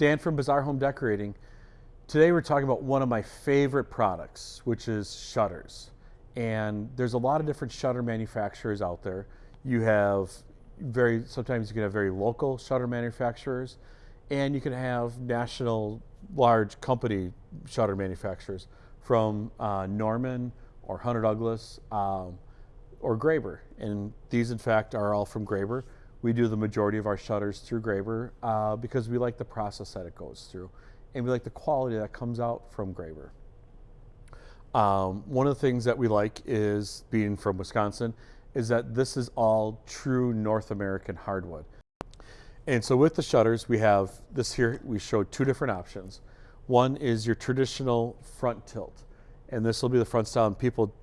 Dan from Bazaar Home Decorating. Today we're talking about one of my favorite products, which is shutters. And there's a lot of different shutter manufacturers out there. You have very, sometimes you can have very local shutter manufacturers, and you can have national large company shutter manufacturers from uh, Norman or Hunter Douglas um, or Graber. And these in fact are all from Graber. We do the majority of our shutters through Graber uh, because we like the process that it goes through and we like the quality that comes out from Graber. Um, one of the things that we like is being from Wisconsin is that this is all true North American hardwood. And so with the shutters, we have this here, we show two different options. One is your traditional front tilt. And this will be the front style and people,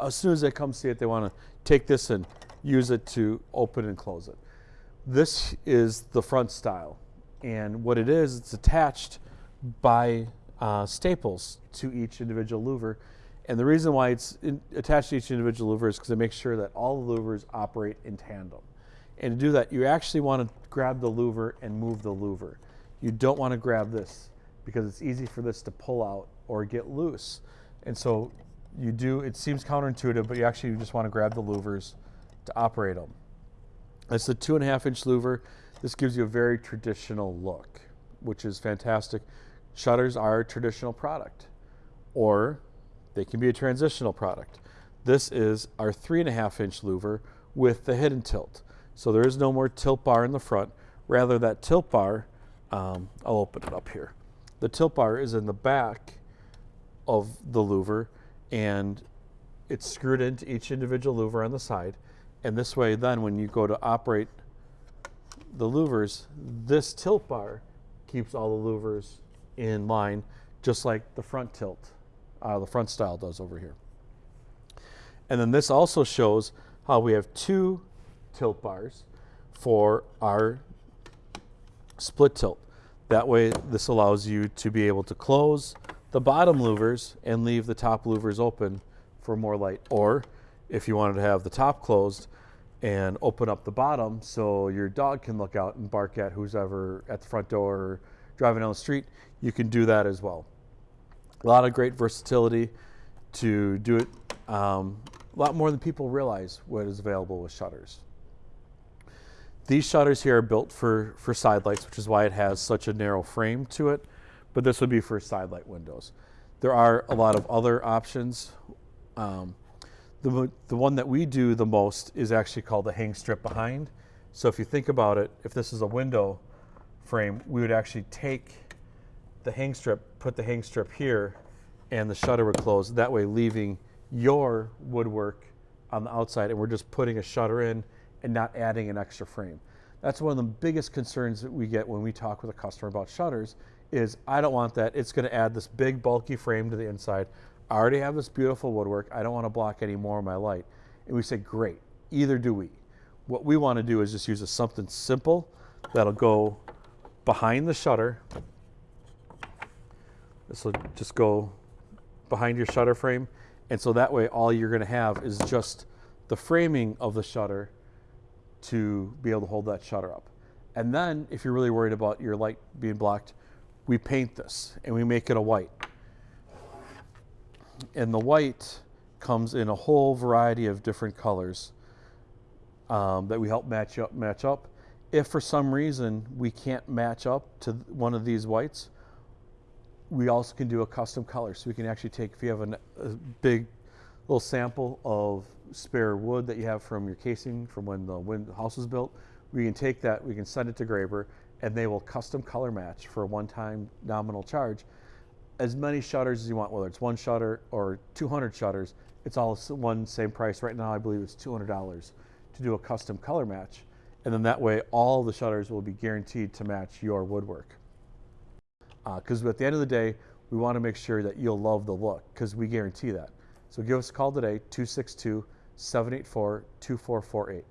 as soon as they come see it, they want to take this and use it to open and close it. This is the front style. And what it is, it's attached by uh, staples to each individual louver. And the reason why it's in, attached to each individual louver is because it makes sure that all the louvers operate in tandem. And to do that, you actually want to grab the louver and move the louver. You don't want to grab this because it's easy for this to pull out or get loose. And so you do, it seems counterintuitive, but you actually just want to grab the louvers to operate them. It's the two and a half inch louver. This gives you a very traditional look, which is fantastic. Shutters are a traditional product, or they can be a transitional product. This is our three and a half inch louver with the hidden tilt. So there is no more tilt bar in the front. Rather that tilt bar, um, I'll open it up here. The tilt bar is in the back of the louver and it's screwed into each individual louver on the side. And this way then when you go to operate the louvers, this tilt bar keeps all the louvers in line, just like the front tilt, uh, the front style does over here. And then this also shows how we have two tilt bars for our split tilt. That way this allows you to be able to close the bottom louvers and leave the top louvers open for more light. Or if you wanted to have the top closed and open up the bottom so your dog can look out and bark at who's ever at the front door or driving down the street, you can do that as well. A lot of great versatility to do it um, a lot more than people realize what is available with shutters. These shutters here are built for, for side lights, which is why it has such a narrow frame to it, but this would be for side light windows. There are a lot of other options. Um, the, the one that we do the most is actually called the hang strip behind. So if you think about it, if this is a window frame, we would actually take the hang strip, put the hang strip here, and the shutter would close, that way leaving your woodwork on the outside, and we're just putting a shutter in and not adding an extra frame. That's one of the biggest concerns that we get when we talk with a customer about shutters is I don't want that. It's going to add this big bulky frame to the inside. I already have this beautiful woodwork. I don't want to block any more of my light. And we say, great, either do we. What we want to do is just use a, something simple that'll go behind the shutter. This will just go behind your shutter frame. And so that way all you're going to have is just the framing of the shutter to be able to hold that shutter up. And then if you're really worried about your light being blocked, we paint this and we make it a white. And the white comes in a whole variety of different colors um, that we help match up, match up. If for some reason we can't match up to one of these whites, we also can do a custom color. So we can actually take, if you have an, a big little sample of spare wood that you have from your casing from when the, when the house was built, we can take that, we can send it to Graber, and they will custom color match for a one-time nominal charge. As many shutters as you want, whether it's one shutter or 200 shutters, it's all one same price. Right now, I believe it's $200 to do a custom color match. And then that way, all the shutters will be guaranteed to match your woodwork. Because uh, at the end of the day, we want to make sure that you'll love the look because we guarantee that. So give us a call today, 262 784 2448.